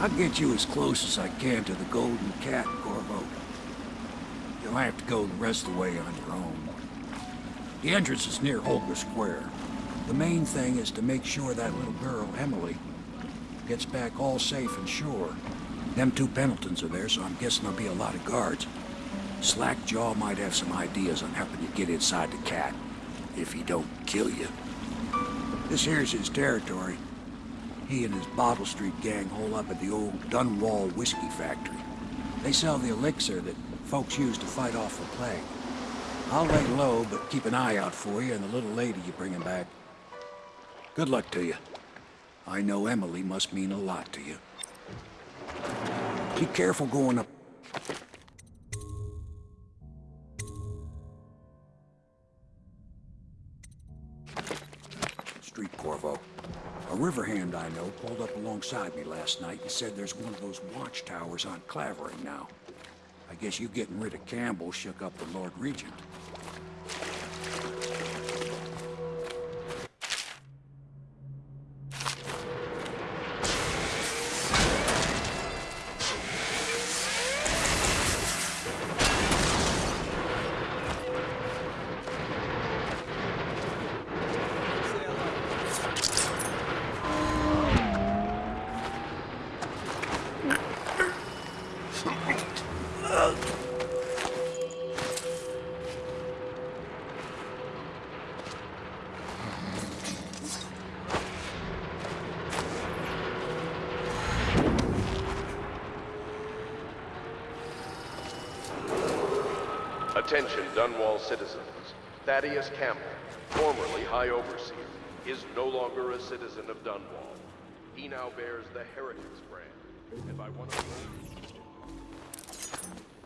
I'll get you as close as I can to the Golden Cat, Corvo. You'll have to go the rest of the way on your own. The entrance is near Holger Square. The main thing is to make sure that little girl, Emily, gets back all safe and sure. Them two Pendletons are there, so I'm guessing there'll be a lot of guards. Slackjaw might have some ideas on helping you get inside the cat, if he don't kill you. This here's his territory. He and his Bottle Street gang hole up at the old Dunwall Whiskey Factory. They sell the elixir that folks use to fight off the plague. I'll lay low, but keep an eye out for you and the little lady you're bringing back. Good luck to you. I know Emily must mean a lot to you. Be careful going up. A river hand I know pulled up alongside me last night and said there's one of those watchtowers on Clavering now. I guess you getting rid of Campbell shook up the Lord Regent. Attention, Dunwall citizens. Thaddeus Campbell, formerly High Overseer, is no longer a citizen of Dunwall. He now bears the Heretics brand, and by one of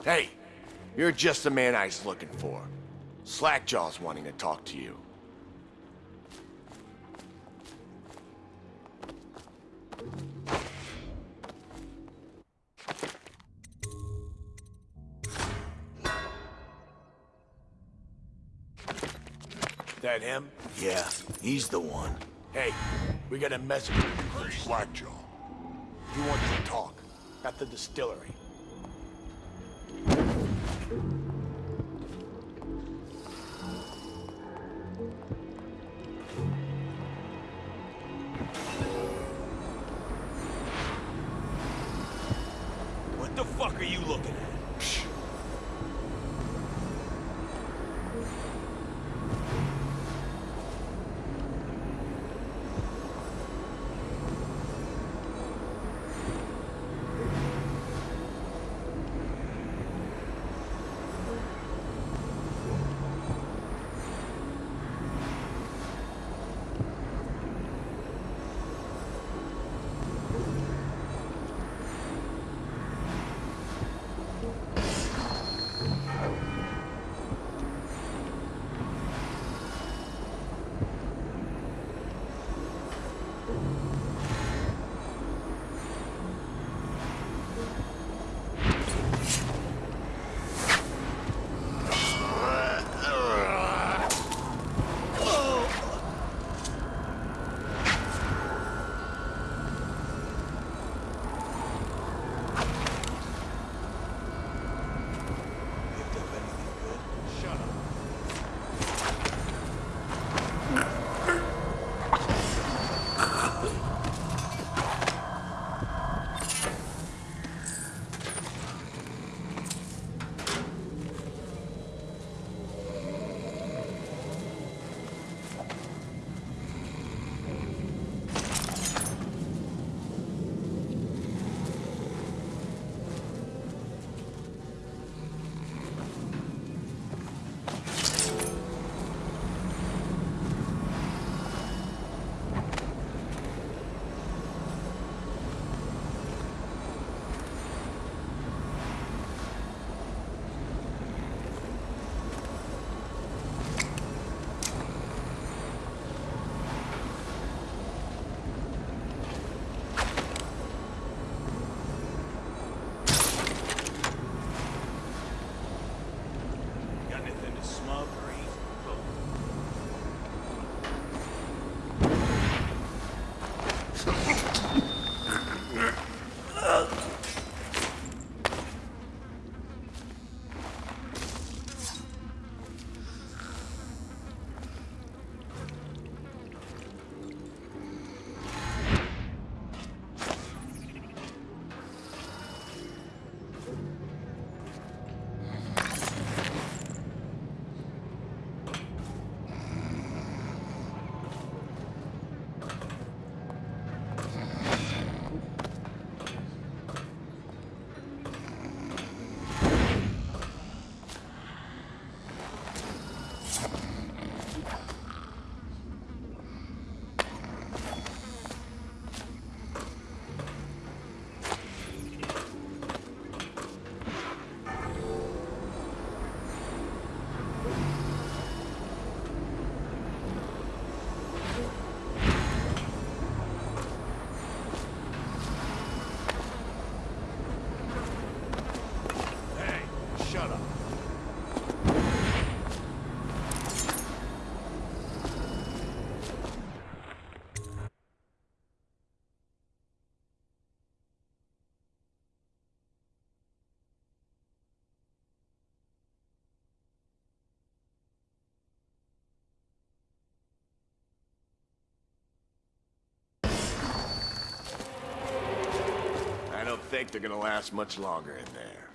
Hey, you're just the man I was looking for. Slackjaw's wanting to talk to you. That him? Yeah, he's the one. Hey, we got a message from Slackjaw. He wants to talk at the distillery. They're gonna last much longer in there.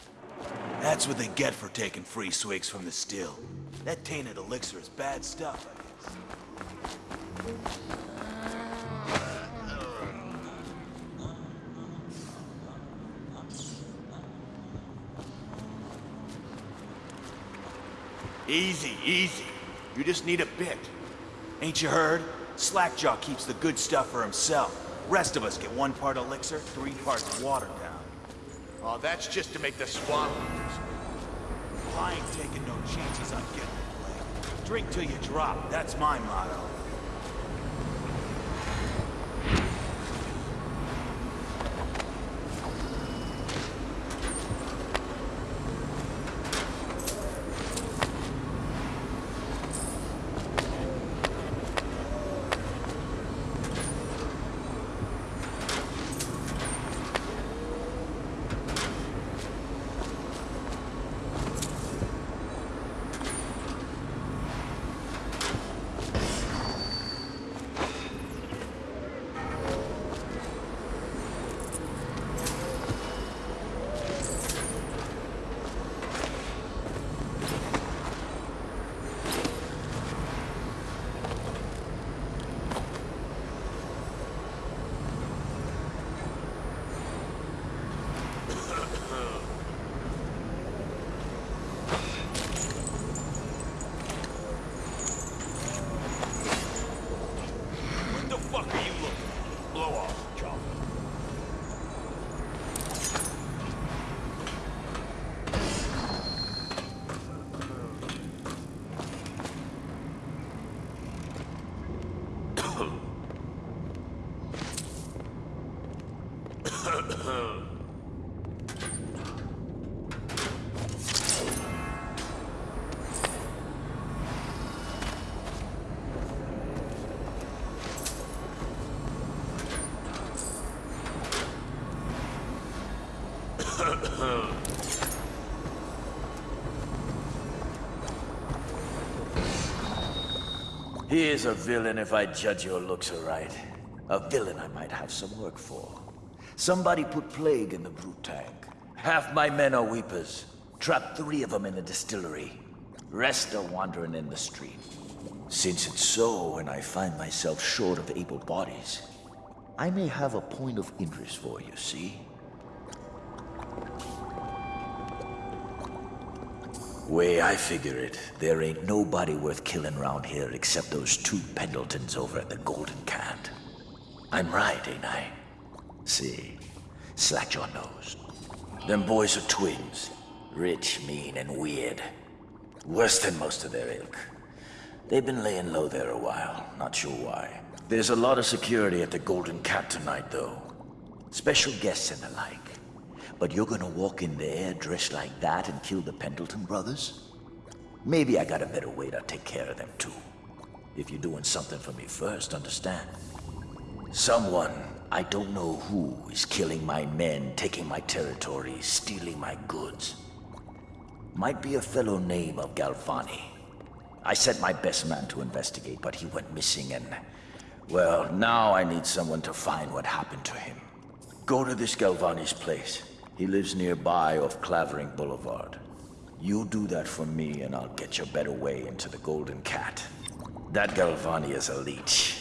That's what they get for taking free swigs from the still. That tainted elixir is bad stuff, I guess. Easy, easy. You just need a bit. Ain't you heard? Slackjaw keeps the good stuff for himself. Rest of us get one part elixir, three parts watered down. Oh, that's just to make the swamp. I ain't taking no chances on getting the. Drink till you drop, that's my motto. What the fuck are you looking at? Blow off, Charlie. He is a villain if I judge your looks aright. A villain I might have some work for. Somebody put plague in the brute tank. Half my men are weepers. Trapped three of them in the distillery. Rest are wandering in the street. Since it's so, and I find myself short of able bodies, I may have a point of interest for you, see? Way I figure it, there ain't nobody worth killing round here except those two Pendletons over at the Golden Cat. I'm right, ain't I? See, Slackjaw knows. Them boys are twins. Rich, mean, and weird. Worse than most of their ilk. They've been laying low there a while, not sure why. There's a lot of security at the Golden Cat tonight, though. Special guests and the like. But you're gonna walk in there dressed like that and kill the Pendleton brothers? Maybe I got a better way to take care of them too. If you're doing something for me first, understand? Someone, I don't know who, is killing my men, taking my territory, stealing my goods. Might be a fellow named of Galvani. I sent my best man to investigate, but he went missing and... Well, now I need someone to find what happened to him. Go to this Galvani's place. He lives nearby off Clavering Boulevard. You do that for me and I'll get your better way into the Golden Cat. That Galvani is a leech.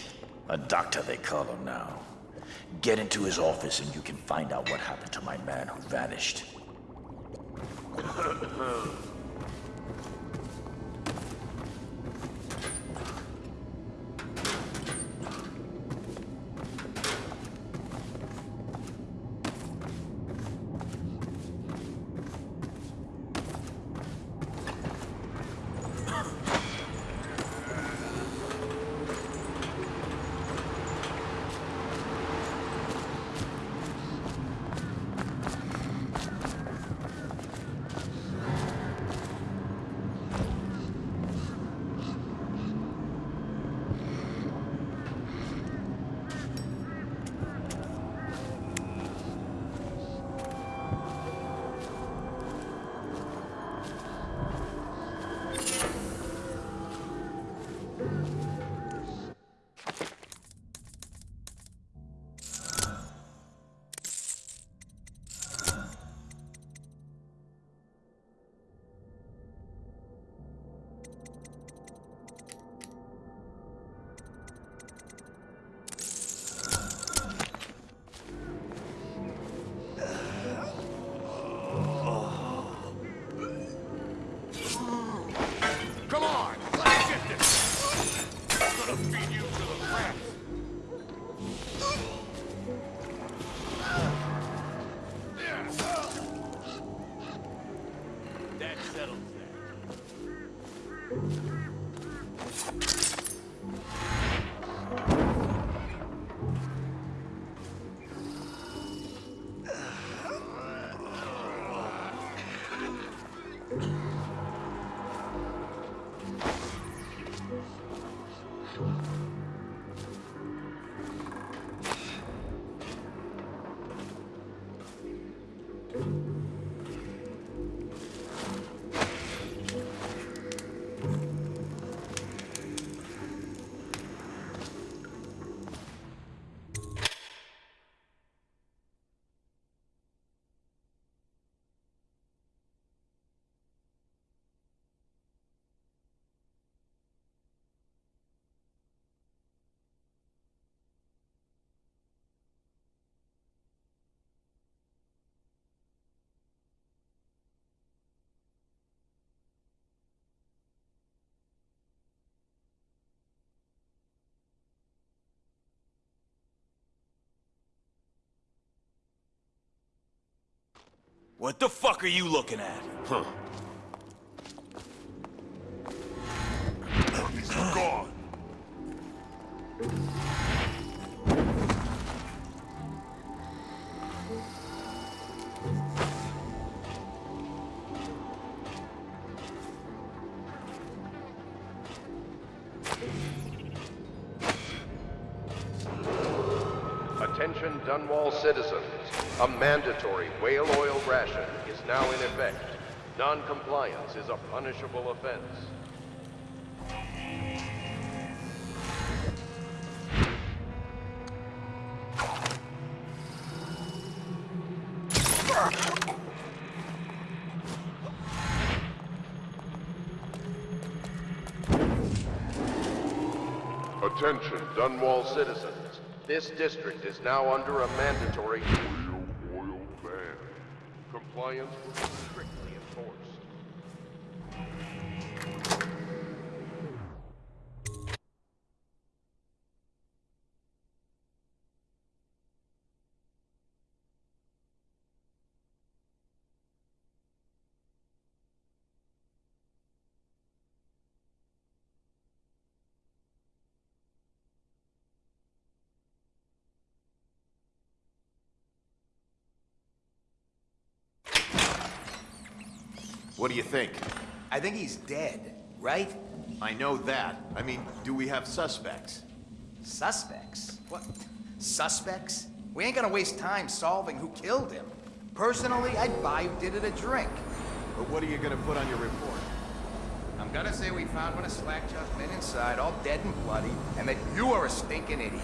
A doctor they call him now. Get into his office and you can find out what happened to my man who vanished. What the fuck are you looking at? Huh. He's gone. Attention Dunwall citizens. A mandatory whale oil ration is now in effect. Non-compliance is a punishable offense. Attention Dunwall citizens. This district is now under a mandatory whale oil ban. Compliance will be strictly enforced. What do you think? I think he's dead, right? I know that. I mean, do we have suspects? Suspects? What? Suspects? We ain't gonna waste time solving who killed him. Personally, I'd buy who did it a drink. But what are you gonna put on your report? I'm gonna say we found one of Slackjaw's men inside, all dead and bloody, and that you are a stinking idiot.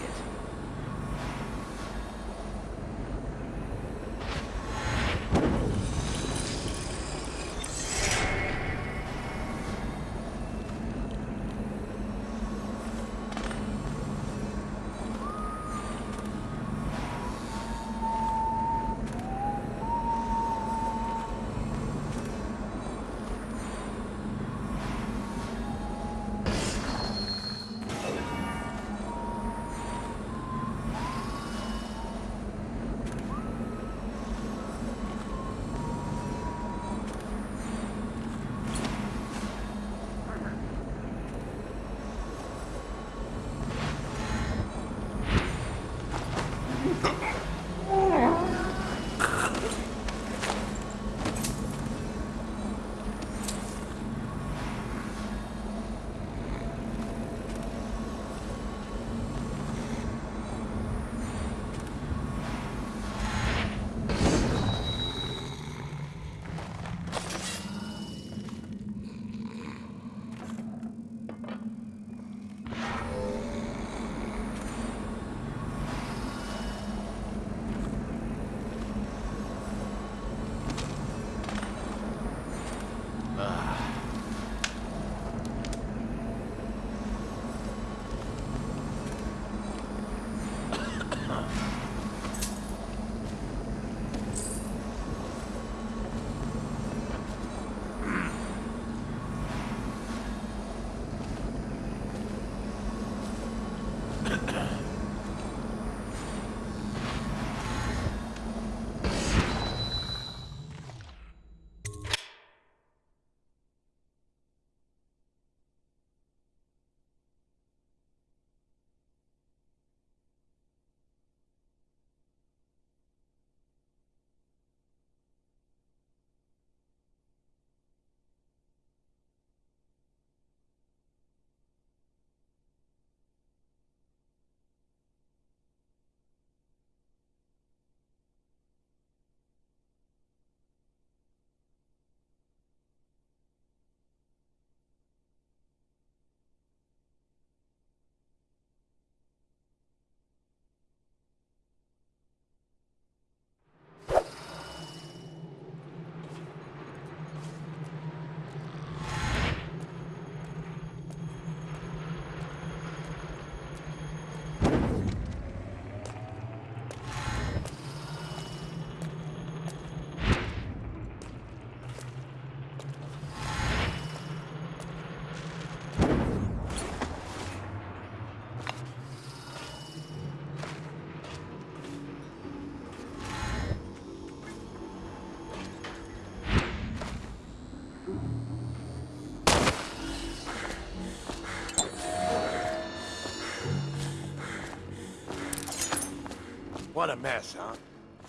What a mess, huh?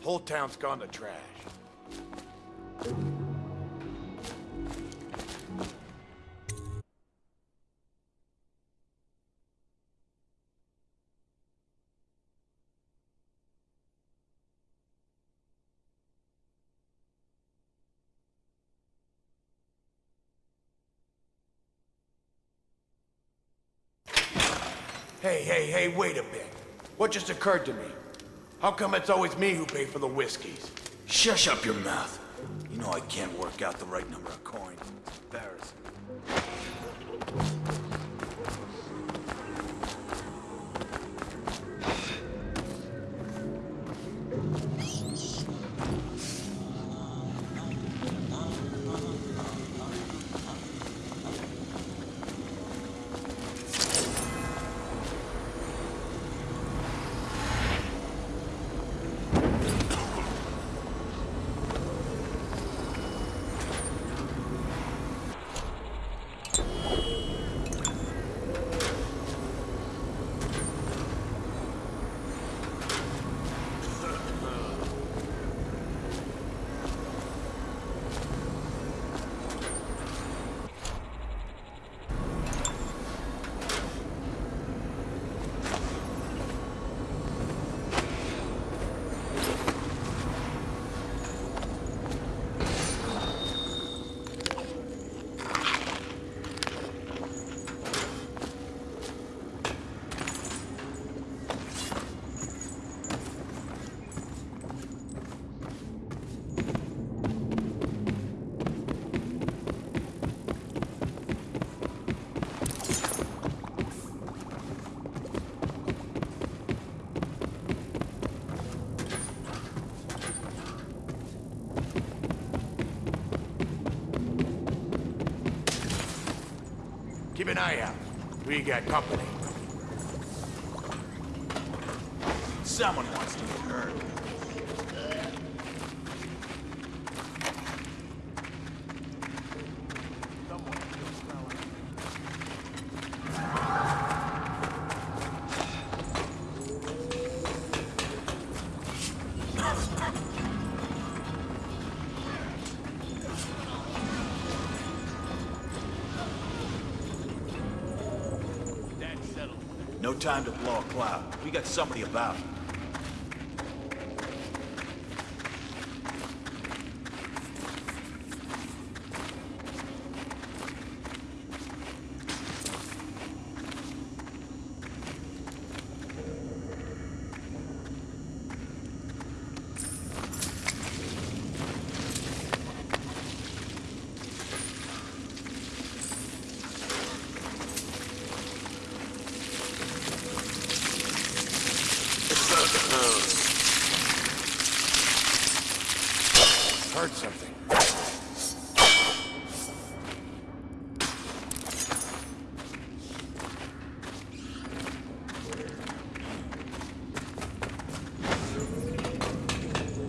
Whole town's gone to trash. Hey, hey, hey, wait a bit. What just occurred to me? How come it's always me who pay for the whiskeys? Shush up your mouth. You know I can't work out the right number of coins. Embarrassing. Keep an eye out. We got company. Someone wants to get hurt. Somebody about. Heard something.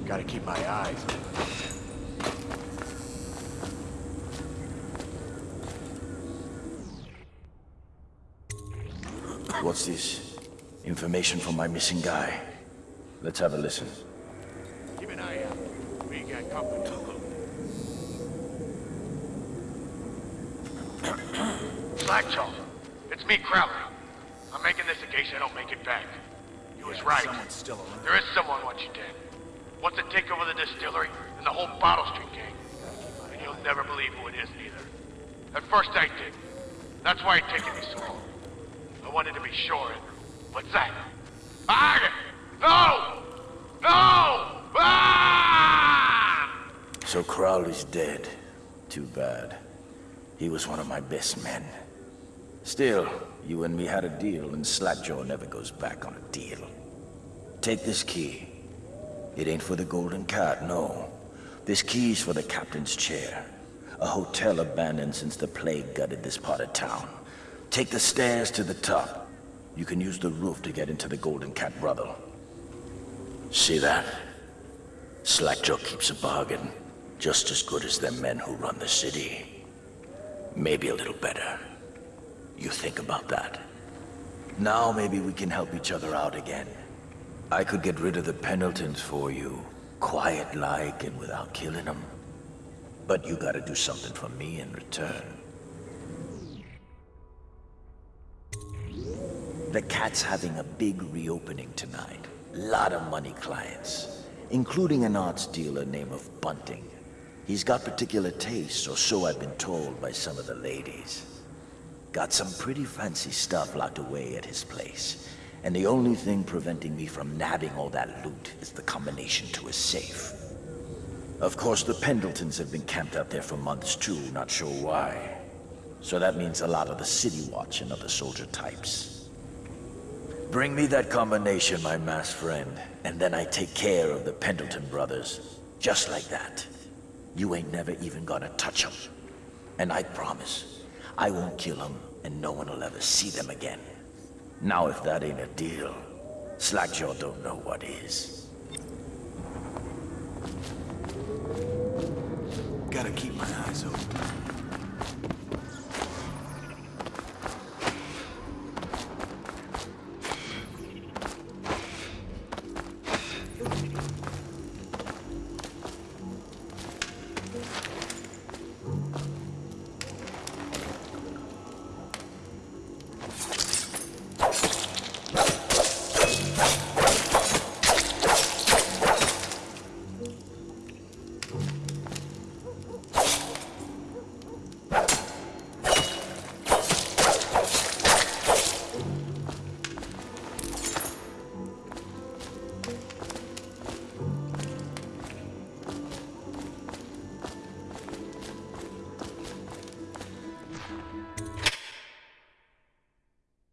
Gotta keep my eyes open. What's this? Information from my missing guy. Let's have a listen. Keep an eye out. We got company. Slackjaw, it's me, Crowley. I'm making this in case I don't make it back. You was right. Someone's still around. There is someone once you dead. Wants to take over the distillery and the whole Bottle Street gang. And you'll never believe who it is neither. At first I did. That's why it taken me so long. I wanted to be sure. What's that? Ah! No! No! Ah! So Crowley's dead. Too bad. He was one of my best men. Still, you and me had a deal, and Slackjaw never goes back on a deal. Take this key. It ain't for the Golden Cat, no. This key's for the captain's chair. A hotel abandoned since the plague gutted this part of town. Take the stairs to the top. You can use the roof to get into the Golden Cat brothel. See that? Slackjaw keeps a bargain. Just as good as them men who run the city. Maybe a little better. You think about that. Now maybe we can help each other out again. I could get rid of the Pendletons for you, quiet-like and without killing them. But you gotta do something for me in return. The cat's having a big reopening tonight. Lot of money clients, including an arts dealer named Bunting. He's got particular tastes, or so I've been told by some of the ladies. Got some pretty fancy stuff locked away at his place. And the only thing preventing me from nabbing all that loot is the combination to his safe. Of course, the Pendletons have been camped out there for months too, not sure why. So that means a lot of the City Watch and other soldier types. Bring me that combination, my masked friend, and then I take care of the Pendleton brothers. Just like that. You ain't never even gonna touch them. And I promise, I won't kill them, and no one will ever see them again. Now if that ain't a deal, Slackjaw don't know what is. Gotta keep my eyes open.